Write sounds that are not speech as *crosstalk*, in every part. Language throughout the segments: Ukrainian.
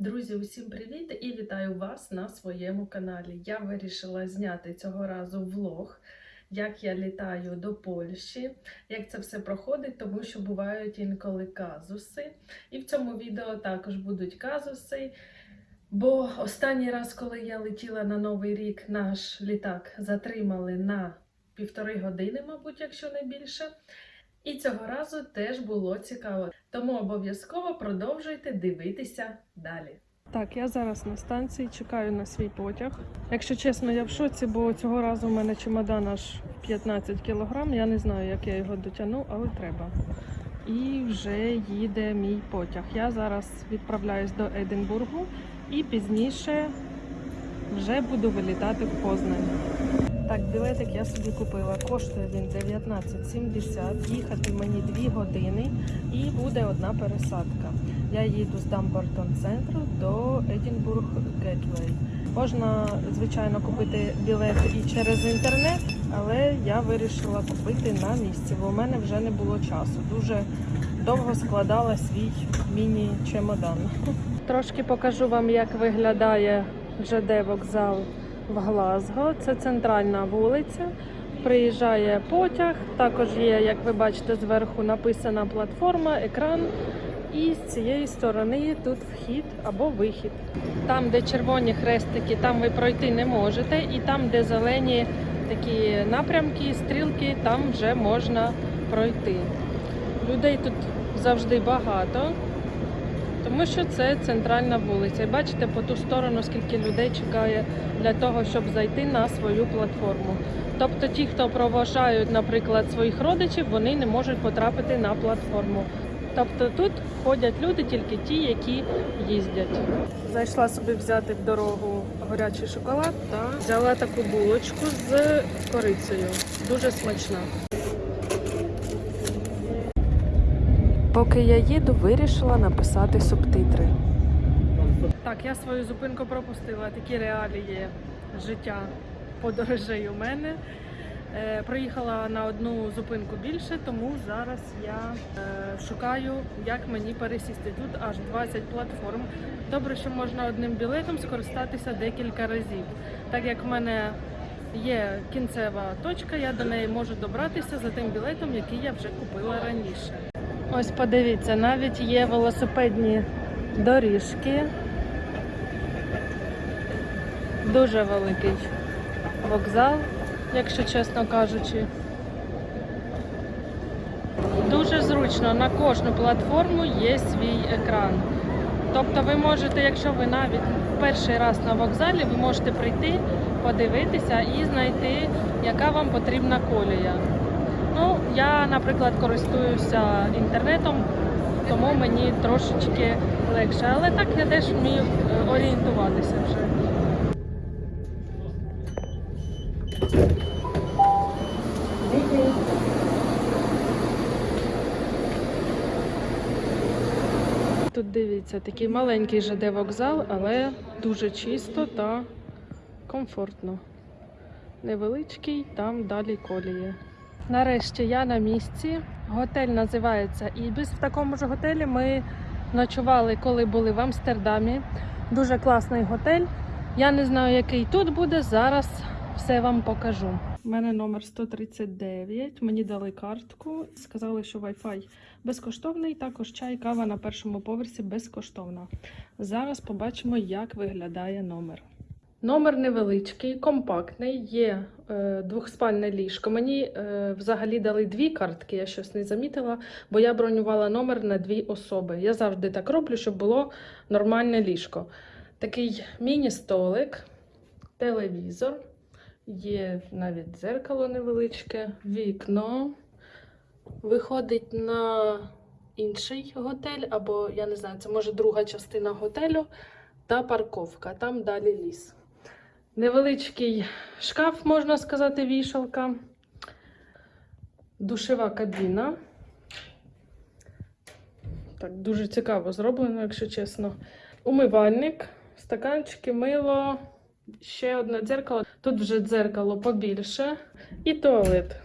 Друзі, усім привіт і вітаю вас на своєму каналі. Я вирішила зняти цього разу влог, як я літаю до Польщі, як це все проходить, тому що бувають інколи казуси. І в цьому відео також будуть казуси. Бо останній раз, коли я летіла на Новий рік, наш літак затримали на півтори години, мабуть, якщо не більше. І цього разу теж було цікаво. Тому обов'язково продовжуйте дивитися далі. Так, я зараз на станції чекаю на свій потяг. Якщо чесно, я в шоці, бо цього разу в мене чемодан аж 15 кілограм. Я не знаю, як я його дотягну, але треба. І вже їде мій потяг. Я зараз відправляюсь до Единбургу і пізніше вже буду вилітати в Познань. Так, білетик я собі купила. Коштує він 19,70. Їхати мені 2 години і буде одна пересадка. Я їду з Дамбортон центру до Едінбург Гетвей. Можна, звичайно, купити білет і через інтернет, але я вирішила купити на місці, бо в мене вже не було часу. Дуже довго складала свій міні-чемодан. Трошки покажу вам, як виглядає ЖД вокзал в Глазго. Це центральна вулиця. Приїжджає потяг. Також є, як ви бачите, зверху написана платформа, екран. І з цієї сторони тут вхід або вихід. Там, де червоні хрестики, там ви пройти не можете, і там, де зелені такі напрямки, стрілки, там вже можна пройти. Людей тут завжди багато, тому що це центральна вулиця. І бачите по ту сторону, скільки людей чекає для того, щоб зайти на свою платформу. Тобто ті, хто проважають, наприклад, своїх родичів, вони не можуть потрапити на платформу. Тобто тут ходять люди тільки ті, які їздять. Зайшла собі взяти в дорогу горячий шоколад та взяла таку булочку з корицею. Дуже смачна. Поки я їду, вирішила написати субтитри. Так, я свою зупинку пропустила. Такі реалії життя подорожей у мене. Е, проїхала на одну зупинку більше, тому зараз я е, шукаю, як мені пересісти. Тут аж 20 платформ. Добре, що можна одним білетом скористатися декілька разів. Так як в мене є кінцева точка, я до неї можу добратися за тим білетом, який я вже купила раніше. Ось подивіться, навіть є велосипедні доріжки. Дуже великий вокзал, якщо чесно кажучи. Дуже зручно на кожну платформу є свій екран. Тобто ви можете, якщо ви навіть перший раз на вокзалі, ви можете прийти, подивитися і знайти, яка вам потрібна колія. Я, наприклад, користуюся інтернетом, тому мені трошечки легше. Але так я теж вмію е, орієнтуватися вже. Тут дивіться, такий маленький ЖД вокзал, але дуже чисто та комфортно. Невеличкий, там далі колії. Нарешті я на місці. Готель називається Ібіс. В такому ж готелі ми ночували, коли були в Амстердамі. Дуже класний готель. Я не знаю, який тут буде. Зараз все вам покажу. У мене номер 139. Мені дали картку. Сказали, що Wi-Fi безкоштовний. Також чай, кава на першому поверсі безкоштовна. Зараз побачимо, як виглядає номер. Номер невеличкий, компактний, є е, двохспальне ліжко. Мені е, взагалі дали дві картки, я щось не замітила, бо я бронювала номер на дві особи. Я завжди так роблю, щоб було нормальне ліжко. Такий міні-столик, телевізор, є навіть дзеркало невеличке, вікно. Виходить на інший готель, або я не знаю, це може друга частина готелю та парковка. Там далі ліс. Невеличкий шкаф, можна сказати, вішалка. Душева кабіна. Так, дуже цікаво зроблено, якщо чесно. Умивальник, стаканчики, мило, ще одне дзеркало. Тут вже дзеркало побільше. І туалет.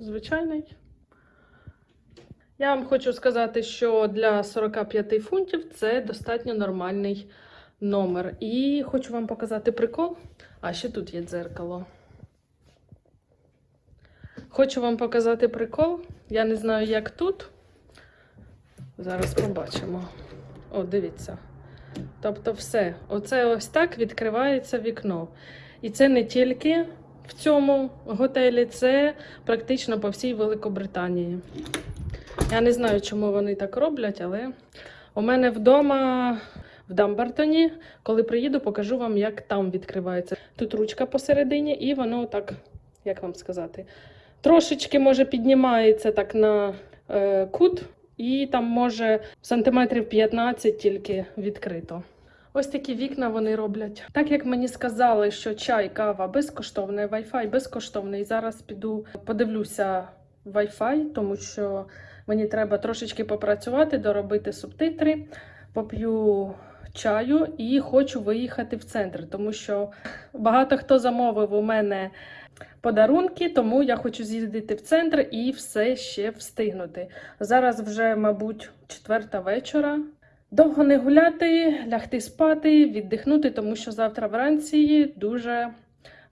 Звичайний. Я вам хочу сказати, що для 45 фунтів це достатньо нормальний номер. І хочу вам показати прикол. А ще тут є дзеркало. Хочу вам показати прикол. Я не знаю, як тут. Зараз побачимо. О, дивіться. Тобто, все. Оце ось так відкривається вікно. І це не тільки в цьому готелі, це практично по всій Великобританії. Я не знаю, чому вони так роблять, але у мене вдома в Дамбартоні, коли приїду, покажу вам, як там відкривається. Тут ручка посередині, і воно так, як вам сказати, трошечки може піднімається так на е, кут, і там може сантиметрів 15 тільки відкрито. Ось такі вікна вони роблять. Так як мені сказали, що чай, кава безкоштовний, Wi-Fi безкоштовний. Зараз піду подивлюся Wi-Fi, тому що мені треба трошечки попрацювати, доробити субтитри, поп'ю чаю і хочу виїхати в центр, тому що багато хто замовив у мене подарунки, тому я хочу з'їздити в центр і все ще встигнути. Зараз вже, мабуть, четверта вечора. Довго не гуляти, лягти спати, віддихнути, тому що завтра вранці дуже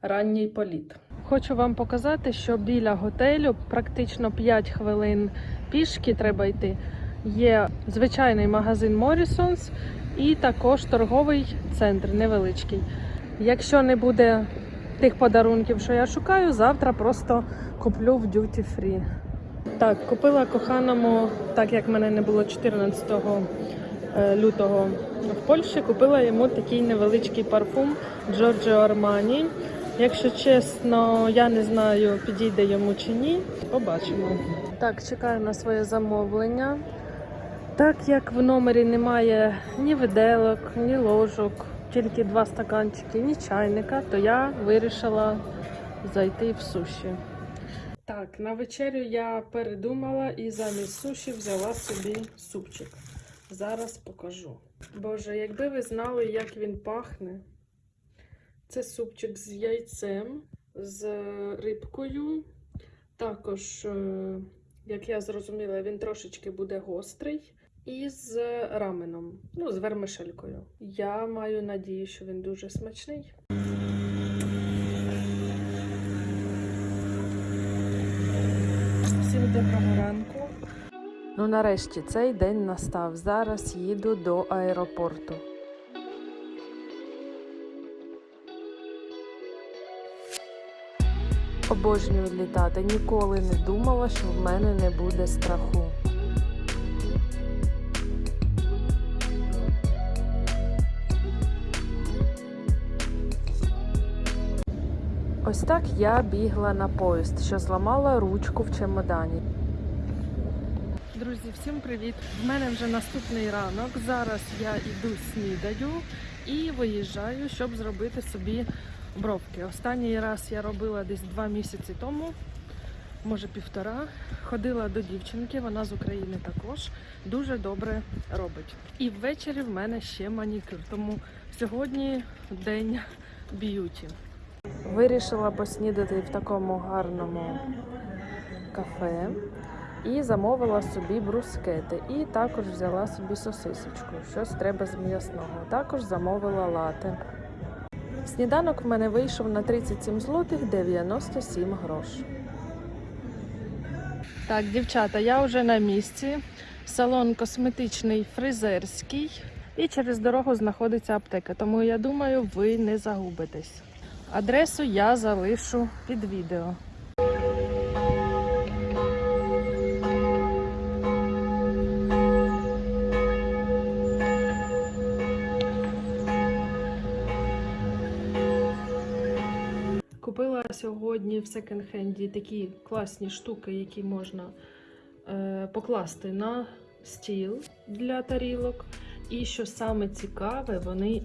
ранній політ. Хочу вам показати, що біля готелю практично 5 хвилин пішки треба йти. Є звичайний магазин Morrisons і також торговий центр невеличкий. Якщо не буде тих подарунків, що я шукаю, завтра просто куплю в Duty Free. Так, купила коханому, так як мене не було 14 е, лютого в Польщі, купила йому такий невеличкий парфум Giorgio Armani. Якщо чесно, я не знаю, підійде йому чи ні. Побачимо. Так, чекаю на своє замовлення. Так як в номері немає ні виделок, ні ложок, тільки два стаканчики, ні чайника, то я вирішила зайти в суші. Так, на вечерю я передумала і замість суші взяла собі супчик. Зараз покажу. Боже, якби ви знали, як він пахне. Це супчик з яйцем, з рибкою. Також, е, як я зрозуміла, він трошечки буде гострий. І з раменом, ну, з вермишелькою. Я маю надію, що він дуже смачний. Всім доброго ранку. Ну, нарешті цей день настав. Зараз їду до аеропорту. Обожнюю літати. Ніколи не думала, що в мене не буде страху. Ось так я бігла на поїзд, що зламала ручку в чемодані. Друзі, всім привіт! В мене вже наступний ранок. Зараз я йду снідаю і виїжджаю, щоб зробити собі бровки. Останній раз я робила десь два місяці тому, може півтора. Ходила до дівчинки, вона з України також дуже добре робить. І ввечері в мене ще манікюр, тому сьогодні день beauty. Вирішила поснідати в такому гарному кафе і замовила собі брускети. І також взяла собі сосисочку. Щось треба з м'ясного. Також замовила лате. Сніданок в мене вийшов на 37 злотих 97 грош. Так, дівчата, я вже на місці. Салон косметичний фризерський. І через дорогу знаходиться аптека. Тому я думаю, ви не загубитесь. Адресу я залишу під відео. Купила сьогодні в секонд-хенді такі класні штуки, які можна е, покласти на стіл для тарілок. І що саме цікаве, вони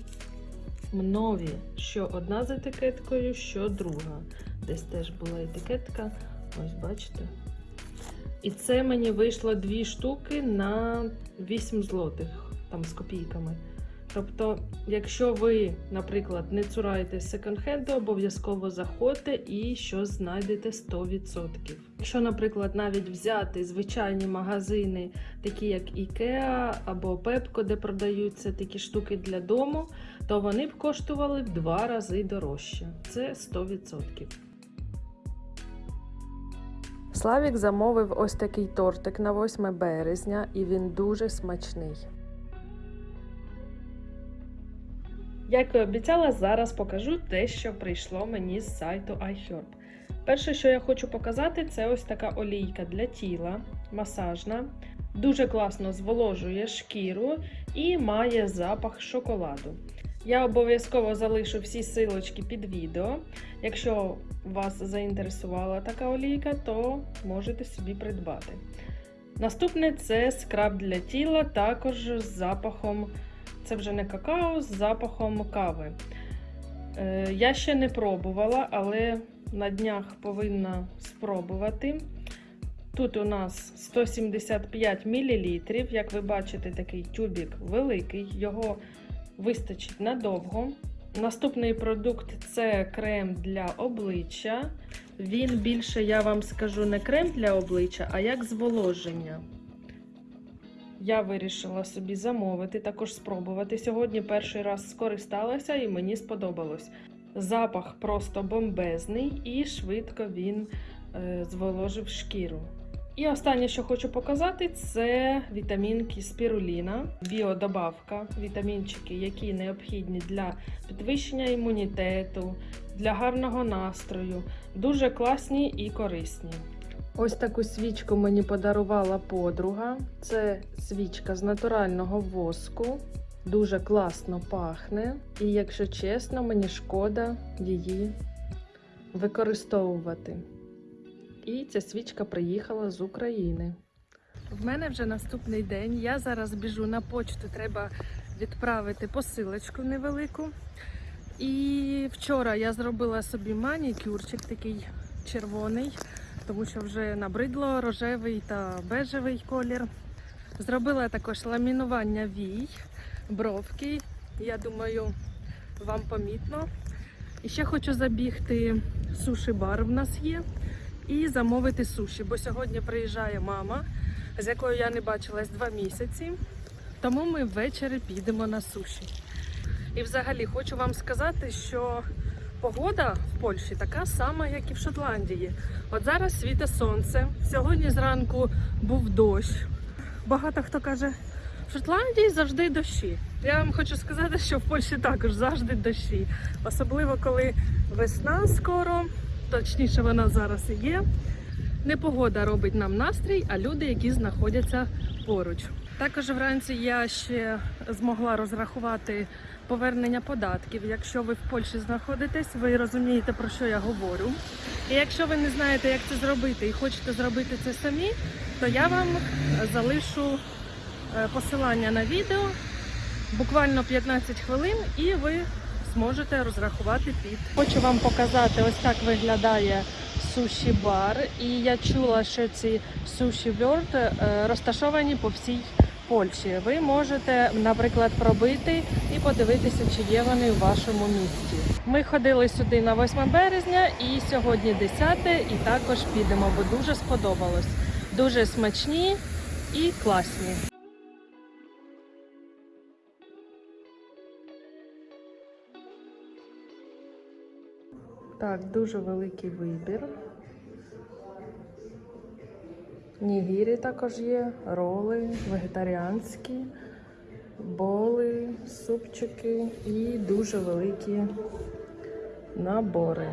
нові. Що одна з етикеткою, що друга. Десь теж була етикетка. Ось бачите. І це мені вийшло дві штуки на 8 злотих, там з копійками. Тобто, якщо ви, наприклад, не цураєтесь секонд-хенду, обов'язково заходьте і щось знайдете 100%. Якщо, наприклад, навіть взяти звичайні магазини, такі як IKEA або Pepco, де продаються такі штуки для дому, то вони б коштували в два рази дорожче. Це 100%. Славік замовив ось такий тортик на 8 березня, і він дуже смачний. Як і обіцяла, зараз покажу те, що прийшло мені з сайту iHerb. Перше, що я хочу показати, це ось така олійка для тіла, масажна. Дуже класно зволожує шкіру і має запах шоколаду. Я обов'язково залишу всі силочки під відео. Якщо вас заінтересувала така олійка, то можете собі придбати. Наступне це скраб для тіла, також з запахом, це вже не какао, з запахом кави. Е, я ще не пробувала, але на днях повинна спробувати. Тут у нас 175 мл. Як ви бачите, такий тюбік великий, його вистачить надовго. Наступний продукт це крем для обличчя. Він більше, я вам скажу, не крем для обличчя, а як зволоження. Я вирішила собі замовити, також спробувати. Сьогодні перший раз скористалася і мені сподобалось. Запах просто бомбезний і швидко він е, зволожив шкіру. І останнє, що хочу показати, це вітамінки спіруліна, біодобавка, вітамінчики, які необхідні для підвищення імунітету, для гарного настрою. Дуже класні і корисні. Ось таку свічку мені подарувала подруга. Це свічка з натурального воску. Дуже класно пахне. І, якщо чесно, мені шкода її використовувати. І ця свічка приїхала з України. В мене вже наступний день. Я зараз біжу на почту, треба відправити посилочку невелику. І вчора я зробила собі манікюрчик такий червоний, тому що вже набридло рожевий та бежевий колір. Зробила також ламінування вій, бровки. Я думаю, вам помітно. І ще хочу забігти суші-бар в нас є і замовити суші, бо сьогодні приїжджає мама, з якою я не бачилась два місяці. Тому ми ввечері підемо на суші. І взагалі хочу вам сказати, що погода в Польщі така сама, як і в Шотландії. От зараз світе сонце. Сьогодні зранку був дощ. Багато хто каже, в Шотландії завжди дощі. Я вам хочу сказати, що в Польщі також завжди дощі. Особливо коли весна скоро, точніше вона зараз і є. Не погода робить нам настрій, а люди, які знаходяться поруч. Також вранці я ще змогла розрахувати повернення податків. Якщо ви в Польщі знаходитесь, ви розумієте про що я говорю. І якщо ви не знаєте, як це зробити і хочете зробити це самі, то я вам залишу е, посилання на відео буквально 15 хвилин, і ви зможете розрахувати під. Хочу вам показати, ось так виглядає суші бар. І я чула, що ці суші World е, розташовані по всій Польщі. Ви можете, наприклад, пробити і подивитися, чи є вони у вашому місті. Ми ходили сюди на 8 березня і сьогодні 10 і також підемо, бо дуже сподобалось. Дуже смачні і класні. Так, дуже великий вибір. Нігірі також є, роли, вегетаріанські, боли, супчики і дуже великі набори.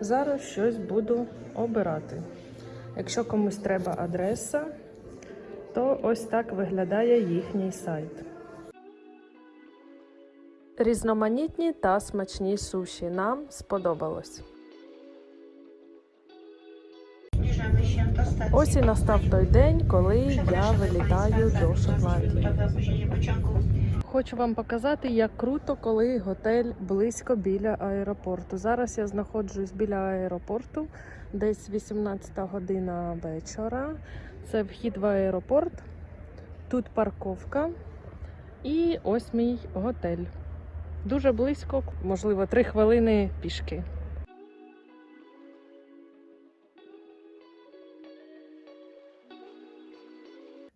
Зараз щось буду обирати. Якщо комусь треба адреса, то ось так виглядає їхній сайт. Різноманітні та смачні суші. Нам сподобалось. Ось і настав той день, коли я вилітаю до Шотландії. Хочу вам показати, як круто, коли готель близько біля аеропорту. Зараз я знаходжусь біля аеропорту, десь 18 година вечора. Це вхід в аеропорт. Тут парковка. І ось мій готель. Дуже близько, можливо, три хвилини пішки.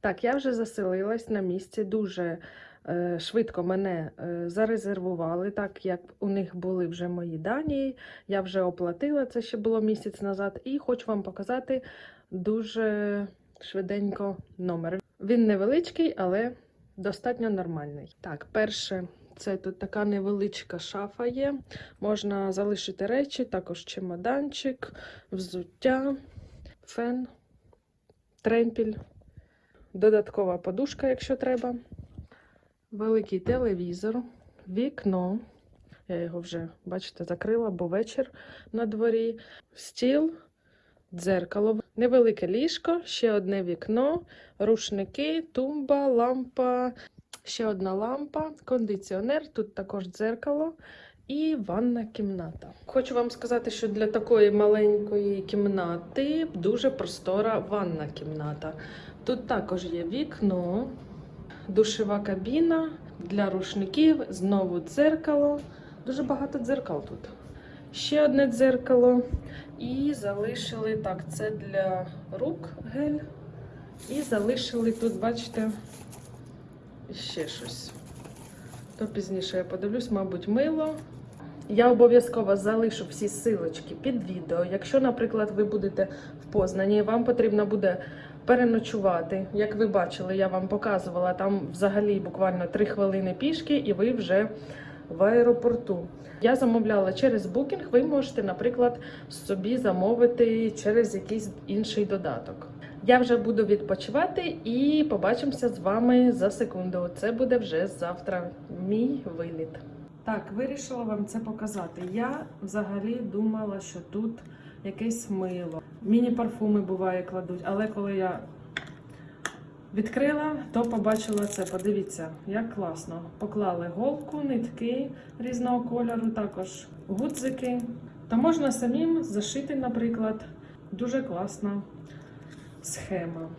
Так, я вже заселилась на місці. Дуже е, швидко мене е, зарезервували, так як у них були вже мої дані. Я вже оплатила це ще було місяць назад, і хочу вам показати дуже швиденько номер. Він невеличкий, але достатньо нормальний. Так, перше, це тут така невеличка шафа є. Можна залишити речі, також чемоданчик, взуття, фен, тремпіль, додаткова подушка, якщо треба. Великий телевізор, вікно. Я його вже, бачите, закрила, бо вечір на дворі. Стіл, дзеркало, невелике ліжко, ще одне вікно, рушники, тумба, лампа, ще одна лампа, кондиціонер, тут також дзеркало і ванна кімната. Хочу вам сказати, що для такої маленької кімнати дуже простора ванна кімната. Тут також є вікно, душова кабіна для рушників, знову дзеркало. Дуже багато дзеркал тут. Ще одне дзеркало. І залишили так, це для рук гель. І залишили тут, бачите, ще щось. То пізніше я подивлюсь, мабуть, мило. Я обов'язково залишу всі силочки під відео. Якщо, наприклад, ви будете в Познані, вам потрібно буде переночувати. Як ви бачили, я вам показувала, там взагалі буквально 3 хвилини пішки, і ви вже в аеропорту. Я замовляла через букінг. Ви можете, наприклад, собі замовити через якийсь інший додаток. Я вже буду відпочивати і побачимося з вами за секунду. Це буде вже завтра. Мій виліт. Так, вирішила вам це показати. Я взагалі думала, що тут якесь мило. Міні-парфуми буває кладуть, але коли я відкрила, то побачила це. Подивіться, як класно. Поклали голку, нитки різного кольору, також гудзики. То можна самим зашити, наприклад. Дуже класна схема.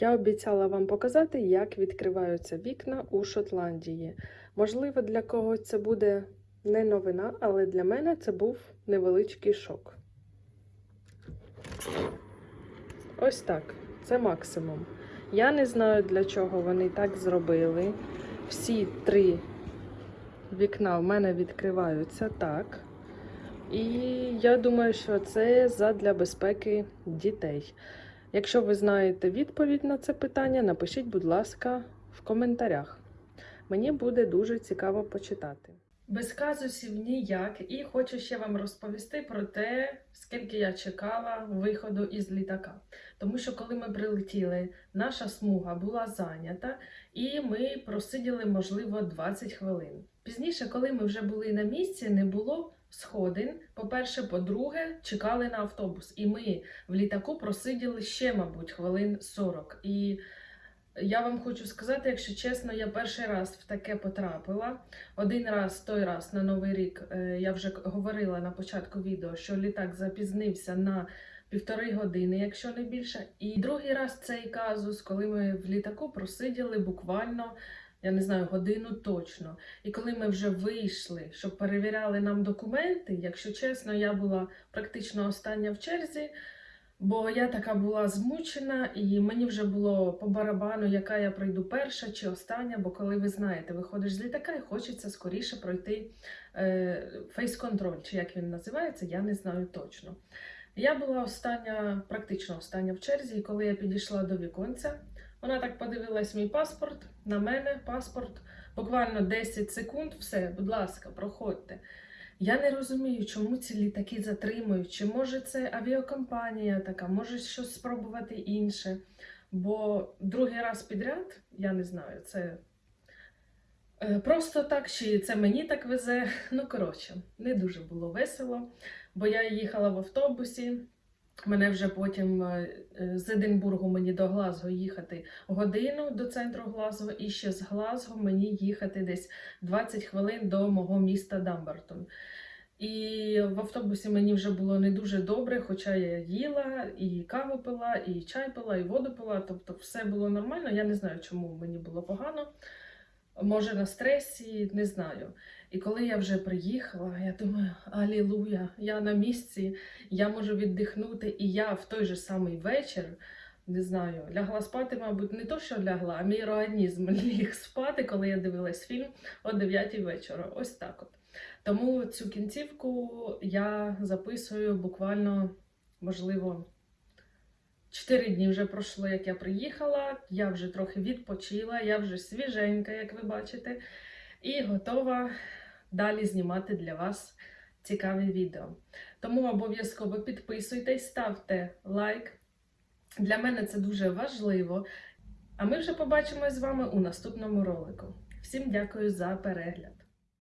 Я обіцяла вам показати, як відкриваються вікна у Шотландії. Можливо, для когось це буде не новина, але для мене це був невеличкий шок. Ось так. Це максимум. Я не знаю, для чого вони так зробили. Всі три вікна в мене відкриваються так. І я думаю, що це задля безпеки дітей. Якщо ви знаєте відповідь на це питання, напишіть, будь ласка, в коментарях. Мені буде дуже цікаво почитати. Без казусів ніяк, і хочу ще вам розповісти про те, скільки я чекала виходу із літака. Тому що коли ми прилетіли, наша смуга була зайнята, і ми просиділи, можливо, 20 хвилин. Пізніше, коли ми вже були на місці, не було сходин. По-перше, по-друге, чекали на автобус. І ми в літаку просиділи ще, мабуть, хвилин 40. І я вам хочу сказати, якщо чесно, я перший раз в таке потрапила. Один раз, той раз на Новий рік, е, я вже говорила на початку відео, що літак запізнився на півтори години, якщо не більше. І другий раз цей казус, коли ми в літаку просиділи буквально. Я не знаю, годину точно. І коли ми вже вийшли, щоб перевіряли нам документи, якщо чесно, я була практично остання в черзі, бо я така була змучена, і мені вже було по барабану, яка я пройду перша чи остання. Бо коли ви знаєте, виходиш з літака і хочеться скоріше пройти е, фейс-контроль, чи як він називається, я не знаю точно. Я була остання, практично остання в черзі, і коли я підійшла до віконця, вона так подивилась мій паспорт, на мене паспорт. Буквально 10 секунд, все, будь ласка, проходьте. Я не розумію, чому ці літаки затримують. Чи може це авіакомпанія така, може щось спробувати інше. Бо другий раз підряд, я не знаю, це е, просто так, чи це мені так везе. Ну, коротше, не дуже було весело, бо я їхала в автобусі. Мене вже потім е, е, з Единбургу мені до Глазго їхати годину до центру Глазго, і ще з Глазго мені їхати десь 20 хвилин до мого міста Дамбертон. І в автобусі мені вже було не дуже добре, хоча я їла, і каву пила, і чай пила, і воду пила. Тобто все було нормально. Я не знаю, чому мені було погано. Може, на стресі, не знаю. І коли я вже приїхала, я думаю, алілуя, я на місці, я можу віддихнути, і я в той же самий вечір. Не знаю, лягла спати, мабуть, не то, що лягла, а мій організм *laughs* ліг спати, коли я дивилась фільм о 9 вечора. Ось так от. Тому цю кінцівку я записую буквально, можливо, 4 дні вже пройшло, як я приїхала. Я вже трохи відпочила, я вже свіженька, як ви бачите, і готова далі знімати для вас цікаві відео. Тому обов'язково підписуйтесь, ставте лайк. Для мене це дуже важливо. А ми вже побачимось з вами у наступному ролику. Всім дякую за перегляд!